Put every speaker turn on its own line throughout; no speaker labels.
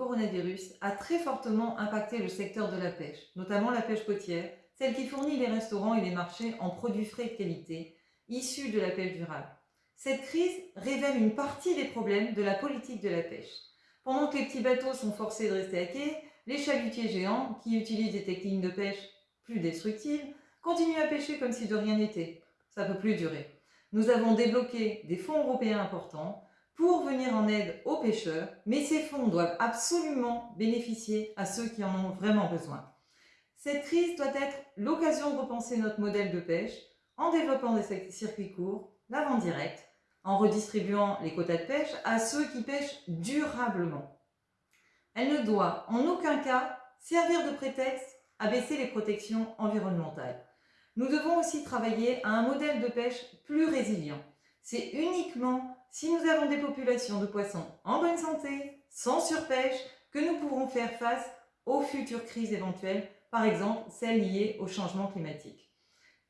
coronavirus a très fortement impacté le secteur de la pêche, notamment la pêche côtière, celle qui fournit les restaurants et les marchés en produits frais de qualité, issus de la pêche durable. Cette crise révèle une partie des problèmes de la politique de la pêche. Pendant que les petits bateaux sont forcés de rester à quai, les chalutiers géants, qui utilisent des techniques de pêche plus destructives, continuent à pêcher comme si de rien n'était. Ça ne peut plus durer. Nous avons débloqué des fonds européens importants pour venir en aide aux pêcheurs, mais ces fonds doivent absolument bénéficier à ceux qui en ont vraiment besoin. Cette crise doit être l'occasion de repenser notre modèle de pêche en développant des circuits courts, la vente directe, en redistribuant les quotas de pêche à ceux qui pêchent durablement. Elle ne doit en aucun cas servir de prétexte à baisser les protections environnementales. Nous devons aussi travailler à un modèle de pêche plus résilient. C'est uniquement si nous avons des populations de poissons en bonne santé, sans surpêche, que nous pourrons faire face aux futures crises éventuelles, par exemple celles liées au changement climatique.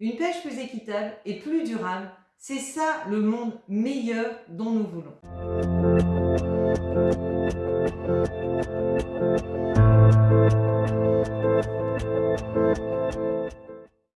Une pêche plus équitable et plus durable, c'est ça le monde meilleur dont nous voulons.